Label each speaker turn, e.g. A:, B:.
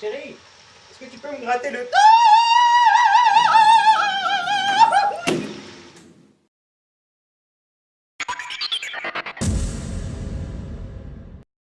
A: Chérie, est-ce que tu peux me gratter le...